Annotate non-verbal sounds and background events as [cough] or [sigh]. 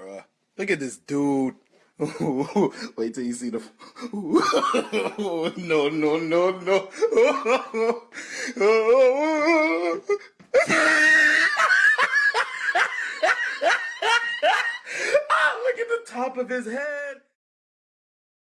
bruh. Look at this dude. [laughs] Wait till you see the. [laughs] no, no, no, no. Oh! [laughs] look at the top of his head.